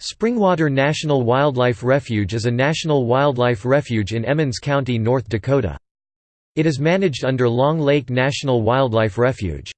Springwater National Wildlife Refuge is a national wildlife refuge in Emmons County, North Dakota. It is managed under Long Lake National Wildlife Refuge.